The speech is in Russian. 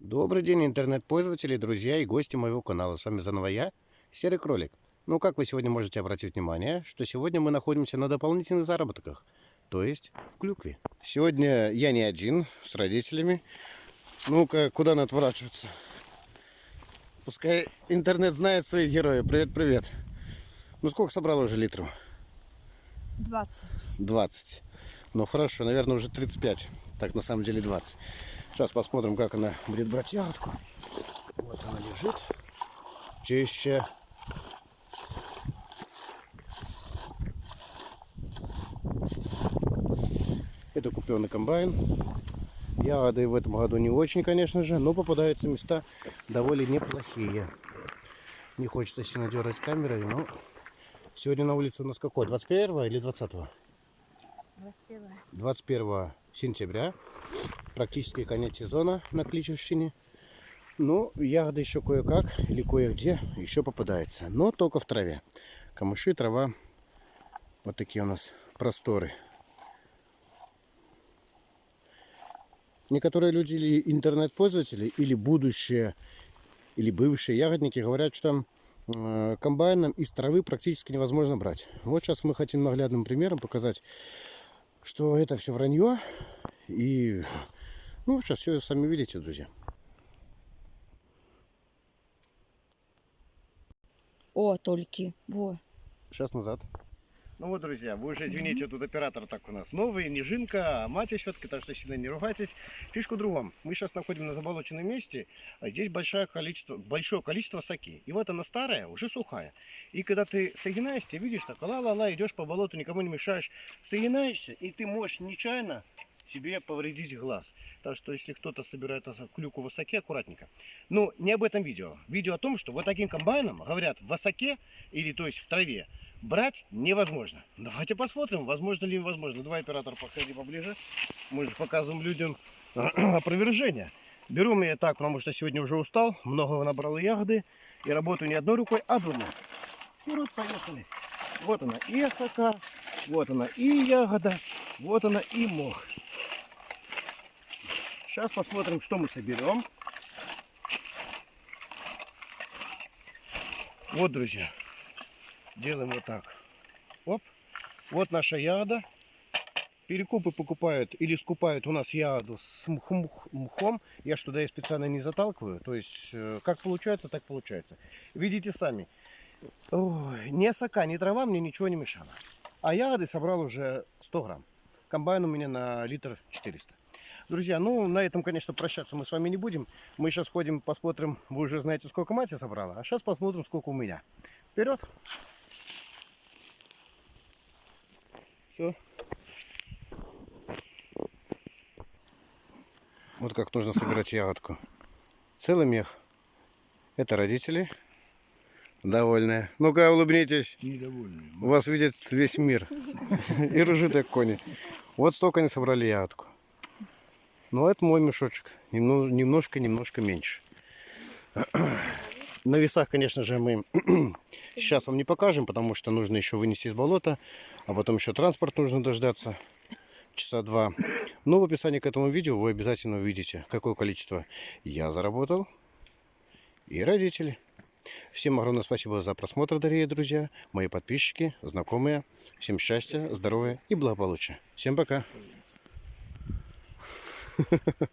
Добрый день, интернет-пользователи, друзья и гости моего канала. С вами заново я, Серый Кролик. Ну, как вы сегодня можете обратить внимание, что сегодня мы находимся на дополнительных заработках, то есть в клюкве. Сегодня я не один, с родителями. Ну-ка, куда надо отворачиваться? Пускай интернет знает своих героев. Привет-привет. Ну, сколько собрал уже литров? 20. 20. Ну, хорошо, наверное, уже 35. Так, на самом деле 20. Сейчас посмотрим, как она будет брать ягодку. Вот она лежит. Чище. Это купленный комбайн. Ягоды в этом году не очень, конечно же, но попадаются места довольно неплохие. Не хочется сильно дергать камерой, но сегодня на улице у нас какой? 21 или 20? 21. 21 сентября. Практически конец сезона на Кличевщине. Ну, ягоды еще кое-как или кое-где еще попадается. Но только в траве. Камыши, трава. Вот такие у нас просторы. Некоторые люди или интернет-пользователи, или будущие, или бывшие ягодники говорят, что э, комбайном из травы практически невозможно брать. Вот сейчас мы хотим наглядным примером показать, что это все вранье. И ну, сейчас все сами видите, друзья. О, только. Во. Сейчас назад. Ну вот, друзья, вы уже извините, тут оператор так у нас новый, не жинка, а мать щетка, так что сильно не ругайтесь. Фишка в другом. Мы сейчас находим на заболоченном месте, а здесь большое количество, большое количество соки. И вот она старая, уже сухая. И когда ты соединаешься, видишь, так ла-ла-ла, идешь по болоту, никому не мешаешь, соединаешься, и ты можешь нечаянно себе повредить глаз. Так что, если кто-то собирает клюку в высоке, аккуратненько. Но не об этом видео. Видео о том, что вот таким комбайном, говорят, в высоке, или то есть в траве, брать невозможно. Давайте посмотрим, возможно ли возможно. Давай, оператор, подходи поближе. Мы же показываем людям опровержение. Беру я так, потому что сегодня уже устал, много набрал ягоды. И работаю не одной рукой, а двумя. И вот поехали. Вот она и осока, вот она и ягода, вот она и мох. Сейчас посмотрим, что мы соберем. Вот, друзья, делаем вот так. Оп. Вот наша ягода. Перекупы покупают или скупают у нас ягоду с мхом. Я ж туда и специально не заталкиваю. То есть, э, как получается, так получается. Видите сами. Ой, ни сока, ни трава мне ничего не мешало. А ягоды собрал уже 100 грамм. Комбайн у меня на литр 400. Друзья, ну на этом, конечно, прощаться мы с вами не будем. Мы сейчас ходим, посмотрим, вы уже знаете, сколько мать я собрала. А сейчас посмотрим, сколько у меня. Вперед! Все. Вот как нужно собирать ягодку. Целый мех. Это родители. Довольные. Ну-ка, улыбнитесь. Недовольные. Вас видит весь мир. И как кони. Вот столько они собрали ягодку. Но ну, это мой мешочек. Немножко-немножко меньше. На весах, конечно же, мы сейчас вам не покажем, потому что нужно еще вынести из болота, а потом еще транспорт нужно дождаться часа два. Но в описании к этому видео вы обязательно увидите, какое количество я заработал и родители. Всем огромное спасибо за просмотр, дорогие друзья, мои подписчики, знакомые. Всем счастья, здоровья и благополучия. Всем пока! Ha ha ha.